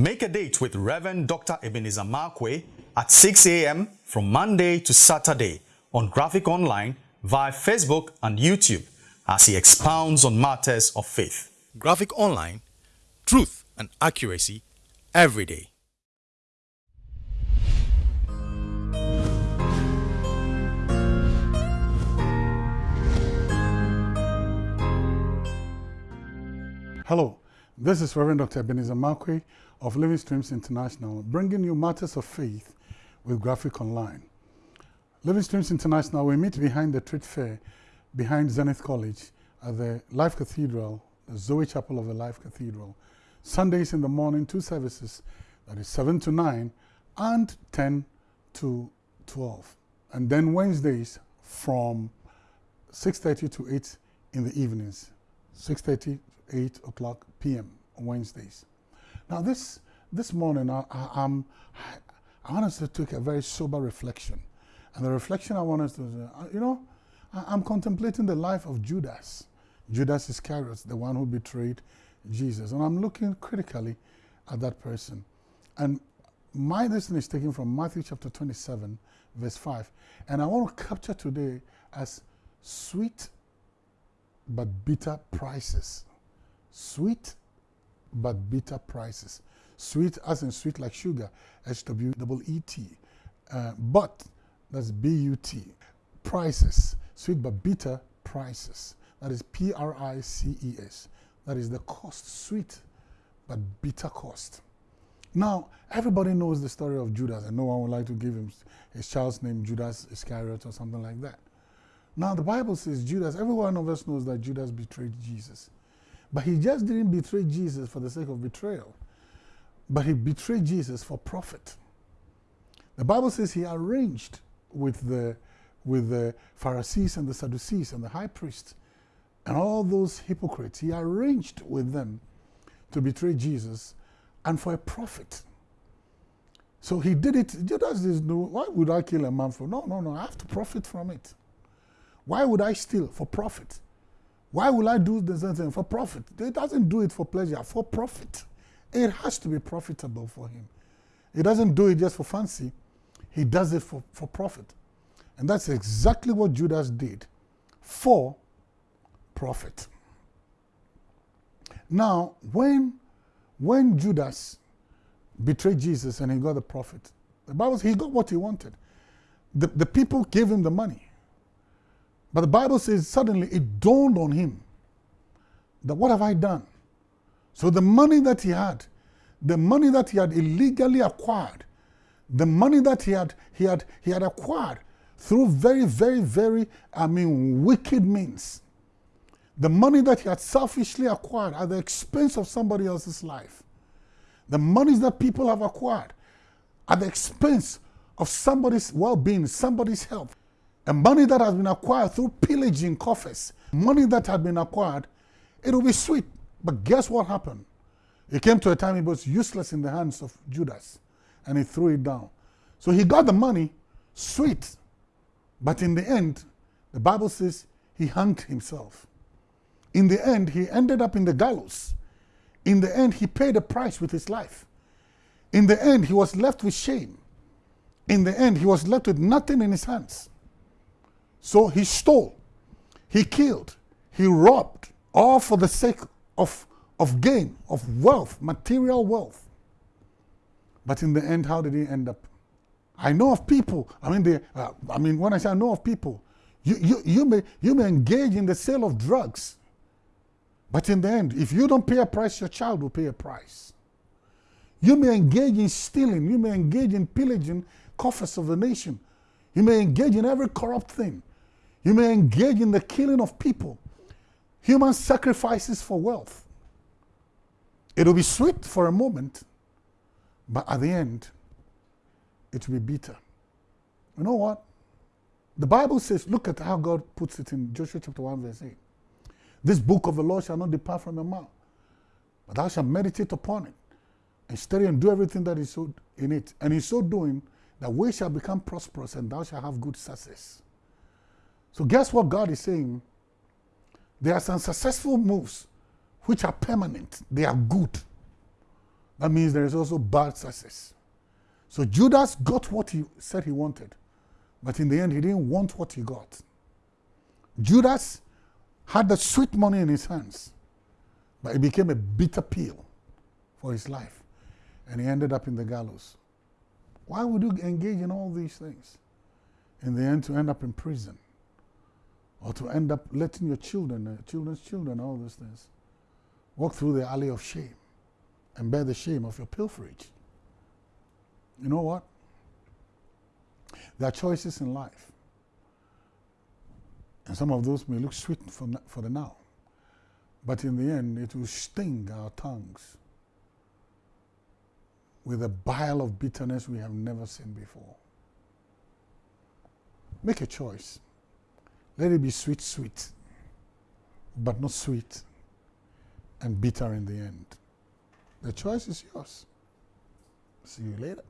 Make a date with Reverend Dr. Ebenezer Markwei at 6 a.m. from Monday to Saturday on Graphic Online via Facebook and YouTube as he expounds on matters of faith. Graphic Online, truth and accuracy every day. Hello, this is Reverend Dr. Ebenezer Markwei of Living Streams International, bringing you matters of faith with Graphic Online. Living Streams International, we meet behind the trade fair, behind Zenith College, at the Life Cathedral, the Zoe Chapel of the Life Cathedral. Sundays in the morning, two services, that is 7 to 9 and 10 to 12. And then Wednesdays from 6.30 to 8 in the evenings, 6.30 8 o'clock p.m. Wednesdays. Now this, this morning I, I, I'm, I honestly took a very sober reflection. And the reflection I wanted to, uh, you know, I, am contemplating the life of Judas. Judas Iscariot, the one who betrayed Jesus. And I'm looking critically at that person. And my lesson is taken from Matthew chapter 27, verse 5. And I want to capture today as sweet but bitter prices sweet but bitter prices. Sweet as in sweet like sugar, S-W-E-E-T. Uh, but, that's B-U-T. Prices, sweet but bitter prices. That is P-R-I-C-E-S. That is the cost, sweet but bitter cost. Now, everybody knows the story of Judas, and no one would like to give him his child's name Judas Iscariot or something like that. Now, the Bible says Judas, every one of us knows that Judas betrayed Jesus. But he just didn't betray Jesus for the sake of betrayal, but he betrayed Jesus for profit. The Bible says he arranged with the, with the Pharisees and the Sadducees and the high priest and all those hypocrites. He arranged with them to betray Jesus and for a profit. So he did it. Judas is no, why would I kill a man for? No, no, no, I have to profit from it. Why would I steal for profit? Why will I do the same thing for profit? He doesn't do it for pleasure, for profit. It has to be profitable for him. He doesn't do it just for fancy. He does it for, for profit. And that's exactly what Judas did for profit. Now, when, when Judas betrayed Jesus and he got the profit, the Bible says he got what he wanted. The, the people gave him the money. But the Bible says suddenly it dawned on him that what have I done? So the money that he had, the money that he had illegally acquired, the money that he had, he had, he had acquired through very, very, very, I mean, wicked means. The money that he had selfishly acquired at the expense of somebody else's life. The monies that people have acquired at the expense of somebody's well-being, somebody's health. And money that has been acquired through pillaging coffers, money that had been acquired, it will be sweet. But guess what happened? It came to a time it was useless in the hands of Judas, and he threw it down. So he got the money, sweet. But in the end, the Bible says he hanged himself. In the end, he ended up in the gallows. In the end, he paid a price with his life. In the end, he was left with shame. In the end, he was left with nothing in his hands. So he stole, he killed, he robbed, all for the sake of, of gain, of wealth, material wealth. But in the end, how did he end up? I know of people, I mean, they, uh, I mean, when I say I know of people, you, you, you, may, you may engage in the sale of drugs, but in the end, if you don't pay a price, your child will pay a price. You may engage in stealing, you may engage in pillaging coffers of the nation, you may engage in every corrupt thing. You may engage in the killing of people, human sacrifices for wealth. It'll be sweet for a moment, but at the end, it will be bitter. You know what? The Bible says, look at how God puts it in Joshua chapter 1, verse 8. This book of the law shall not depart from your mouth, but thou shalt meditate upon it, and study and do everything that is in it. And in so doing, that we shall become prosperous and thou shalt have good success. So guess what God is saying? There are some successful moves which are permanent. They are good. That means there is also bad success. So Judas got what he said he wanted, but in the end, he didn't want what he got. Judas had the sweet money in his hands, but it became a bitter pill for his life, and he ended up in the gallows. Why would you engage in all these things? In the end, to end up in prison, or to end up letting your children, uh, children's children, all these things, walk through the alley of shame and bear the shame of your pilferage. You know what? There are choices in life. And some of those may look sweet for, for the now. But in the end, it will sting our tongues with a bile of bitterness we have never seen before. Make a choice. Let it be sweet, sweet, but not sweet and bitter in the end. The choice is yours. See you later.